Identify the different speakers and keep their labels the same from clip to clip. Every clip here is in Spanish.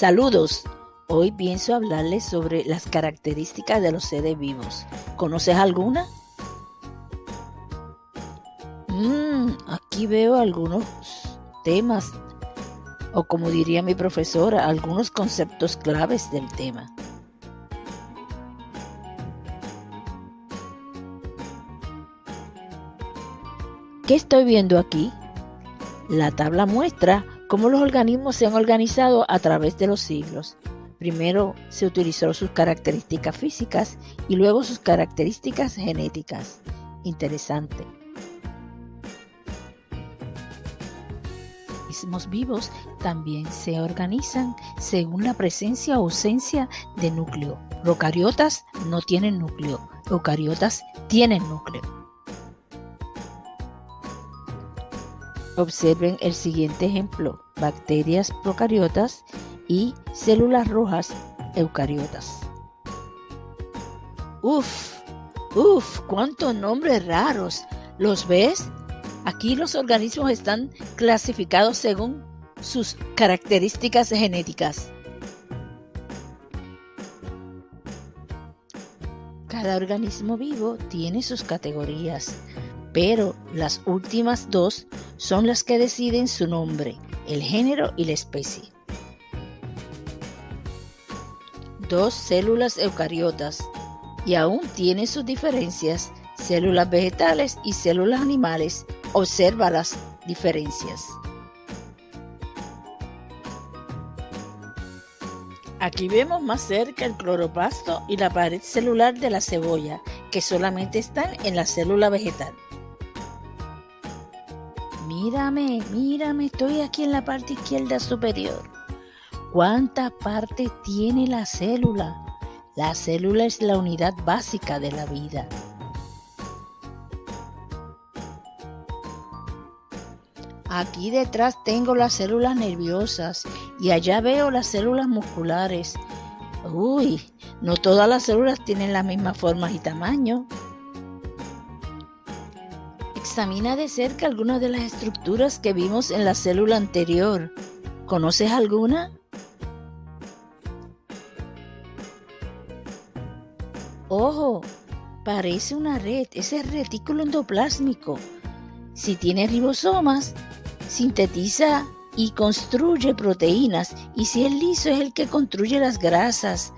Speaker 1: Saludos. Hoy pienso hablarles sobre las características de los seres vivos. ¿Conoces alguna? Mm, aquí veo algunos temas, o como diría mi profesora, algunos conceptos claves del tema. ¿Qué estoy viendo aquí? La tabla muestra cómo los organismos se han organizado a través de los siglos. Primero se utilizó sus características físicas y luego sus características genéticas. Interesante. Organismos vivos también se organizan según la presencia o ausencia de núcleo. Procariotas no tienen núcleo, eucariotas tienen núcleo. Observen el siguiente ejemplo, bacterias procariotas y células rojas eucariotas. Uf, uf, cuántos nombres raros. ¿Los ves? Aquí los organismos están clasificados según sus características genéticas. Cada organismo vivo tiene sus categorías, pero las últimas dos son las que deciden su nombre, el género y la especie. Dos células eucariotas y aún tienen sus diferencias, células vegetales y células animales. Observa las diferencias. Aquí vemos más cerca el cloroplasto y la pared celular de la cebolla, que solamente están en la célula vegetal. Mírame, mírame, estoy aquí en la parte izquierda superior. ¿Cuántas partes tiene la célula? La célula es la unidad básica de la vida. Aquí detrás tengo las células nerviosas y allá veo las células musculares. Uy, no todas las células tienen las mismas formas y tamaño. Examina de cerca algunas de las estructuras que vimos en la célula anterior. ¿Conoces alguna? Ojo, parece una red, ese retículo endoplásmico. Si tiene ribosomas, sintetiza y construye proteínas y si es liso es el que construye las grasas.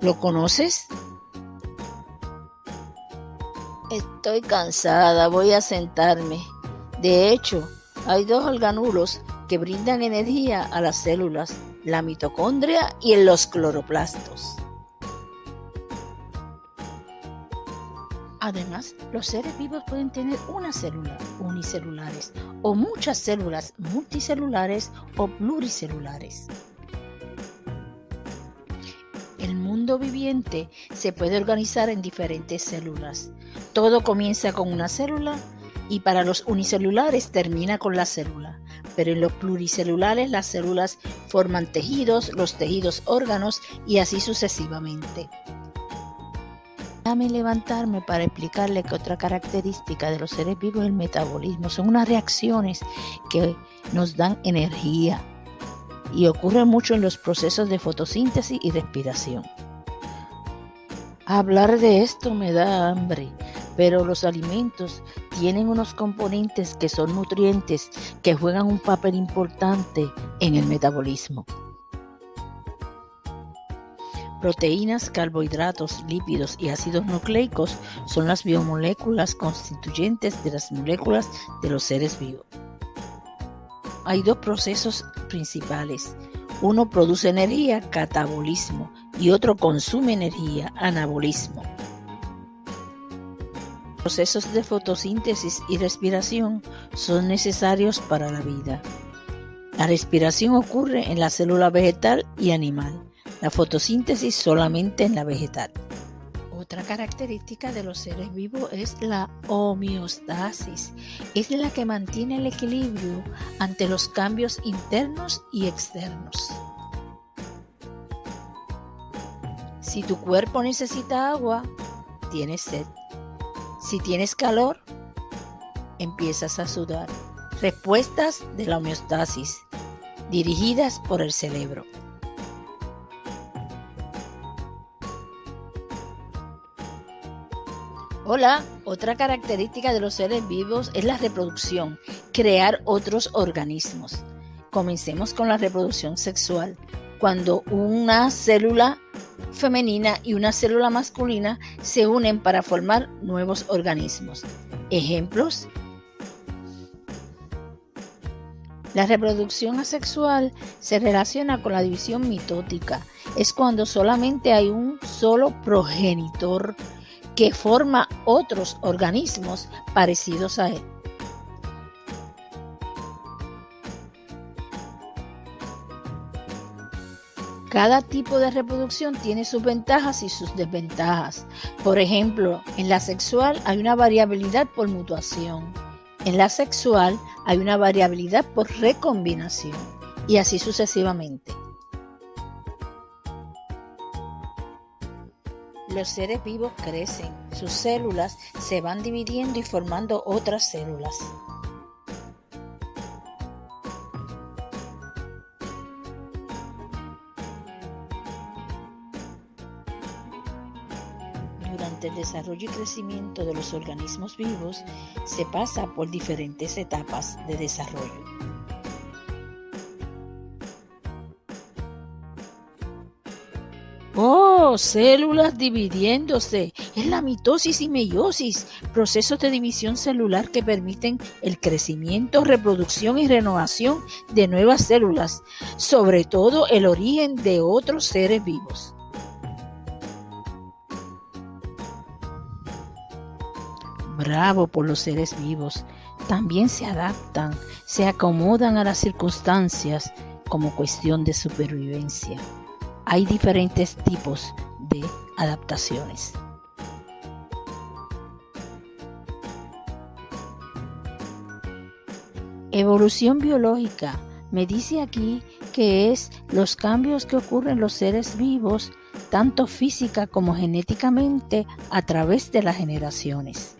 Speaker 1: ¿Lo conoces? Estoy cansada, voy a sentarme. De hecho, hay dos organulos que brindan energía a las células, la mitocondria y los cloroplastos. Además, los seres vivos pueden tener una célula unicelulares o muchas células multicelulares o pluricelulares. El mundo viviente se puede organizar en diferentes células. Todo comienza con una célula y para los unicelulares termina con la célula. Pero en los pluricelulares las células forman tejidos, los tejidos órganos y así sucesivamente. Déjame levantarme para explicarle que otra característica de los seres vivos es el metabolismo. Son unas reacciones que nos dan energía y ocurre mucho en los procesos de fotosíntesis y respiración. Hablar de esto me da hambre, pero los alimentos tienen unos componentes que son nutrientes que juegan un papel importante en el metabolismo. Proteínas, carbohidratos, lípidos y ácidos nucleicos son las biomoléculas constituyentes de las moléculas de los seres vivos. Hay dos procesos principales. Uno produce energía, catabolismo, y otro consume energía, anabolismo. Procesos de fotosíntesis y respiración son necesarios para la vida. La respiración ocurre en la célula vegetal y animal, la fotosíntesis solamente en la vegetal. Otra característica de los seres vivos es la homeostasis. Es la que mantiene el equilibrio ante los cambios internos y externos. Si tu cuerpo necesita agua, tienes sed. Si tienes calor, empiezas a sudar. Respuestas de la homeostasis. dirigidas por el cerebro. Hola, otra característica de los seres vivos es la reproducción, crear otros organismos. Comencemos con la reproducción sexual. Cuando una célula femenina y una célula masculina se unen para formar nuevos organismos. Ejemplos. La reproducción asexual se relaciona con la división mitótica. Es cuando solamente hay un solo progenitor que forma otros organismos parecidos a él. Cada tipo de reproducción tiene sus ventajas y sus desventajas. Por ejemplo, en la sexual hay una variabilidad por mutuación. En la sexual hay una variabilidad por recombinación. Y así sucesivamente. Los seres vivos crecen, sus células se van dividiendo y formando otras células. El desarrollo y crecimiento de los organismos vivos se pasa por diferentes etapas de desarrollo. Oh, células dividiéndose. Es la mitosis y meiosis, procesos de división celular que permiten el crecimiento, reproducción y renovación de nuevas células, sobre todo el origen de otros seres vivos. Bravo por los seres vivos. También se adaptan, se acomodan a las circunstancias como cuestión de supervivencia hay diferentes tipos de adaptaciones. Evolución biológica me dice aquí que es los cambios que ocurren en los seres vivos, tanto física como genéticamente, a través de las generaciones.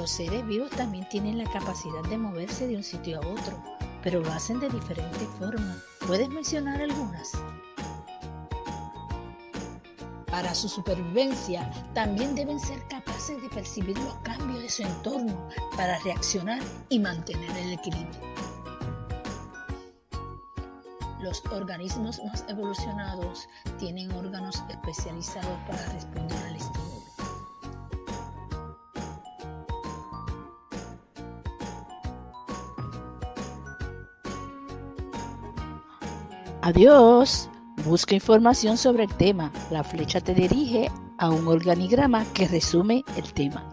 Speaker 1: Los seres vivos también tienen la capacidad de moverse de un sitio a otro, pero lo hacen de diferente forma. ¿Puedes mencionar algunas? Para su supervivencia, también deben ser capaces de percibir los cambios de su entorno para reaccionar y mantener el equilibrio. Los organismos más evolucionados tienen órganos especializados para responder Adiós. Busca información sobre el tema. La flecha te dirige a un organigrama que resume el tema.